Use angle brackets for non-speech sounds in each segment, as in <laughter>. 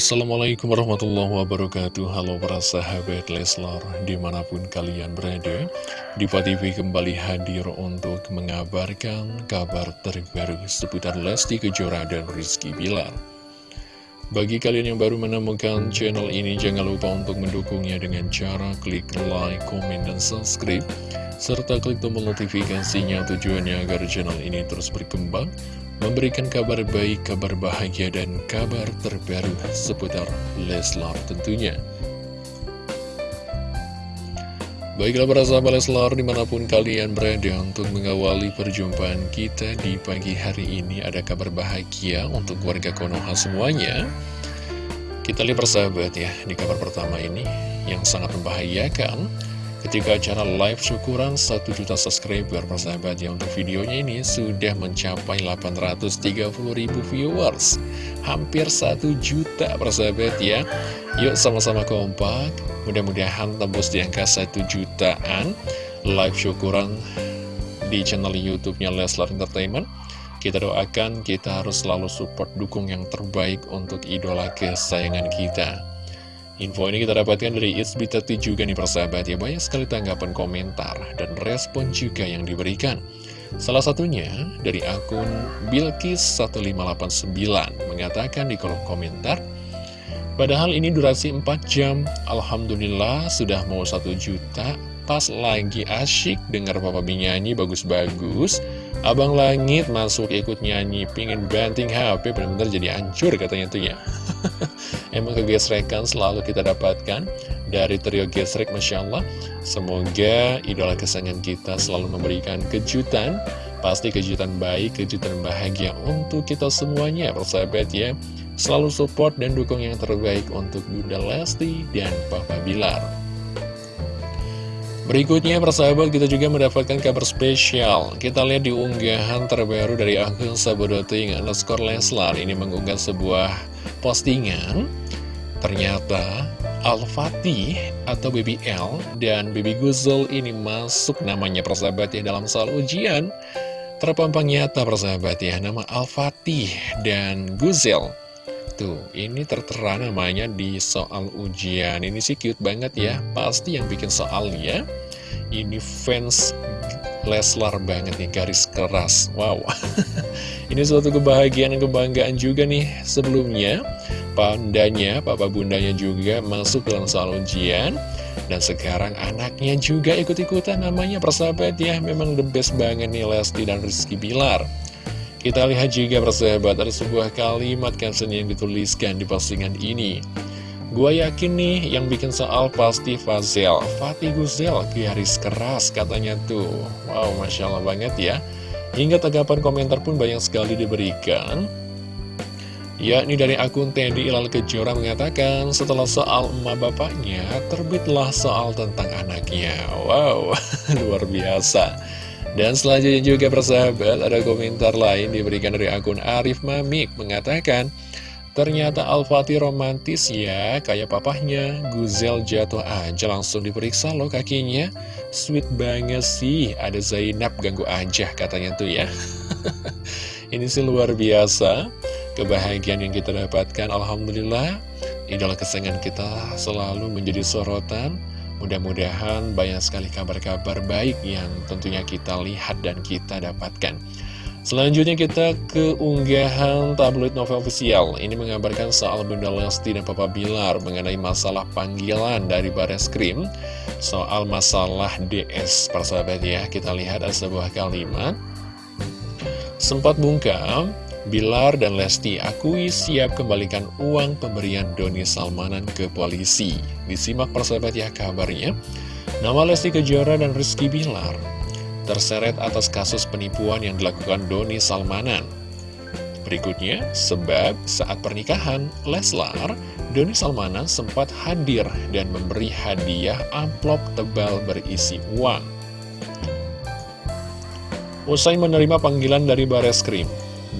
Assalamualaikum warahmatullahi wabarakatuh. Halo para sahabat Leslar Di mana pun kalian berada Diva TV kembali hadir untuk mengabarkan kabar terbaru Seputar Lesti Kejora dan Rizky Bilar. Bagi kalian yang baru menemukan channel ini Jangan lupa untuk mendukungnya dengan cara klik like, komen, dan subscribe Serta klik tombol notifikasinya tujuannya agar channel ini terus berkembang memberikan kabar baik, kabar bahagia, dan kabar terbaru seputar Leslar tentunya. Baiklah para sahabat Leslar di mana pun kalian berada untuk mengawali perjumpaan kita di pagi hari ini ada kabar bahagia untuk warga Konoha semuanya. Kita lihat persahabat ya di kabar pertama ini yang sangat membahayakan ketika acara live syukuran 1 juta subscriber persahabat ya untuk videonya ini sudah mencapai 830 ribu viewers. Hampir 1 juta persahabat ya. Yuk sama-sama kompak. Mudah-mudahan tembus di angka 1 jutaan. Live syukuran di channel youtube-nya Leslar Entertainment. Kita doakan kita harus selalu support dukung yang terbaik untuk idola kesayangan kita Info ini kita dapatkan dari Isbitati juga nih persahabat. Ya Banyak sekali tanggapan komentar dan respon juga yang diberikan. Salah satunya dari akun Bilkis1589 Mengatakan di kolom komentar Padahal ini durasi 4 jam. Alhamdulillah sudah mau 1 juta. Pas lagi asyik dengar Papa nyanyi bagus-bagus. Abang Langit masuk ikut nyanyi Pingin banting HP benar-benar jadi hancur katanya tuh ya Emang kegesrekan selalu kita dapatkan dari trio gesrek Masya Allah. Semoga idola kesayangan kita selalu memberikan kejutan. Pasti kejutan baik, kejutan bahagia untuk kita semuanya persahabat ya. Selalu support dan dukung yang terbaik untuk Bunda Lesti dan Papa Bilar Berikutnya persahabat kita juga mendapatkan kabar spesial. Kita lihat di unggahan terbaru dari akun Sabodoting underscore Leslar. Ini mengunggah sebuah postingan. Ternyata Al-Fatih atau Baby L dan Baby Guzel ini masuk namanya persahabat ya dalam soal ujian. Terpampang nyata persahabat ya nama Al-Fatih dan Guzel Tuh, ini tertera namanya di soal ujian. Ini sih cute banget ya. Pasti yang bikin soalnya Ini fans Leslar banget nih, garis keras. Wow. <laughs> Ini suatu kebahagiaan dan kebanggaan juga nih Sebelumnya, pandanya, papa bundanya juga masuk dalam soal ujian. Dan sekarang anaknya juga ikut-ikutan namanya persahabat ya. Memang the best banget nih Lesti dan Rizky Bilar kita lihat juga persahabat ada sebuah kalimat caption yang dituliskan di postingan ini. Gua yakin nih yang bikin soal pasti Fazel, Fatih Guzel, garis keras katanya tuh. Wow, Masya Allah banget ya. Hingga tanggapan komentar pun banyak sekali diberikan. Yakni dari akun Teddy Ilal Kejora mengatakan setelah soal emak bapaknya terbitlah soal tentang anaknya. Wow, <laughs> luar biasa. Dan selanjutnya juga persahabat ada komentar lain diberikan dari akun Arif Mamik mengatakan Ternyata Al-Fatih romantis ya, kayak papahnya, Guzel jatuh aja langsung diperiksa loh kakinya. Sweet banget sih, ada Zainab ganggu aja katanya tuh ya. <laughs> Ini sih luar biasa, kebahagiaan yang kita dapatkan, Alhamdulillah. Idola kesayangan kita selalu menjadi sorotan, Mudah-mudahan banyak sekali kabar-kabar baik yang tentunya kita lihat dan kita dapatkan. Selanjutnya kita ke unggahan tabloid novel official. Ini mengabarkan soal Bunda Lesti dan Papa Bilar mengenai masalah panggilan dari Bares Krim. Soal masalah DS, persahabat ya. Kita lihat ada sebuah kalimat. Sempat bungkam, Bilar dan Lesti akui siap kembalikan uang pemberian Doni Salmanan ke polisi. Disimak persahabat ya kabarnya. Nama Lesti Kejora dan Rizky Bilar terseret atas kasus penipuan yang dilakukan Doni Salmanan. Berikutnya, sebab saat pernikahan Leslar, Doni Salmanan sempat hadir dan memberi hadiah amplop tebal berisi uang. Usai menerima panggilan dari Bareskrim,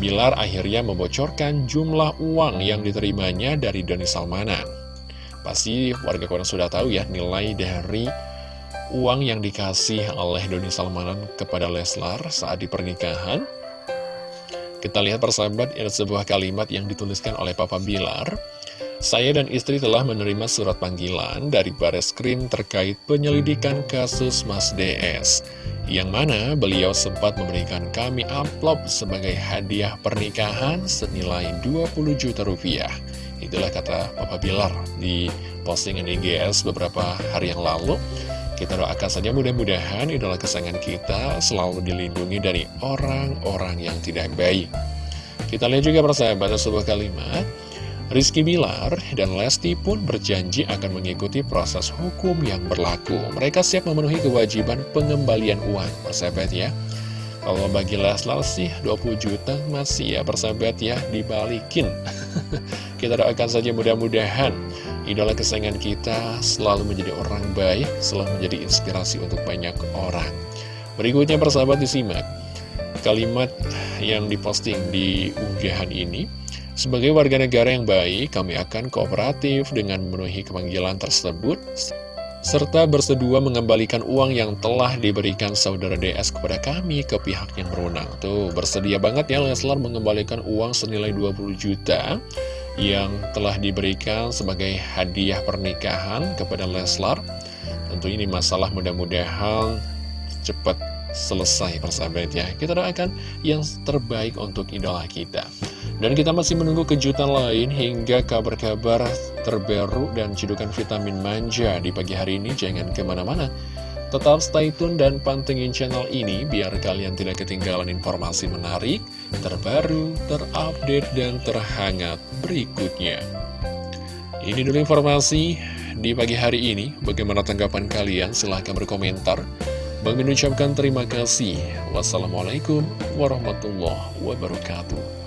Bilar akhirnya membocorkan jumlah uang yang diterimanya dari Doni Salmanan. Pasti warga koran sudah tahu ya nilai dari uang yang dikasih oleh Doni Salmanan kepada Leslar saat di pernikahan. Kita lihat persahabat, ada sebuah kalimat yang dituliskan oleh Papa Bilar. Saya dan istri telah menerima surat panggilan dari Baris Krim terkait penyelidikan kasus Mas DS, yang mana beliau sempat memberikan kami amplop sebagai hadiah pernikahan senilai 20 juta rupiah. Itulah kata Papa Bilar di postingan IGS beberapa hari yang lalu. Kita doakan saja mudah-mudahan idola kesayangan kita selalu dilindungi dari orang-orang yang tidak baik. Kita lihat juga persahabat sebuah kalimat Rizky Bilar dan Lesti pun berjanji akan mengikuti proses hukum yang berlaku. Mereka siap memenuhi kewajiban pengembalian uang, persahabat ya. Kalau bagi Leslar sih 20 juta masih ya persahabat ya dibalikin. <laughs> kita doakan saja mudah-mudahan idola kesayangan kita selalu menjadi orang baik, selalu menjadi inspirasi untuk banyak orang. Berikutnya persahabat disimak kalimat yang diposting di unggahan ini. Sebagai warga negara yang baik, kami akan kooperatif dengan memenuhi kemanggilan tersebut, serta bersedua mengembalikan uang yang telah diberikan saudara DS kepada kami ke pihak yang berwenang. Tuh, bersedia banget ya Leslar mengembalikan uang senilai 20 juta yang telah diberikan sebagai hadiah pernikahan kepada Leslar. Tentu ini masalah mudah-mudahan cepat selesai persahabat ya Kita doakan yang terbaik untuk idola kita Dan kita masih menunggu kejutan lain hingga kabar-kabar terbaru dan cedukan vitamin manja di pagi hari ini Jangan ke mana-mana Tetap stay tune dan pantengin channel ini biar kalian tidak ketinggalan informasi menarik, terbaru, terupdate, dan terhangat berikutnya. Ini dulu informasi di pagi hari ini. Bagaimana tanggapan kalian? Silahkan berkomentar. Bang ucapkan terima kasih. Wassalamualaikum warahmatullahi wabarakatuh.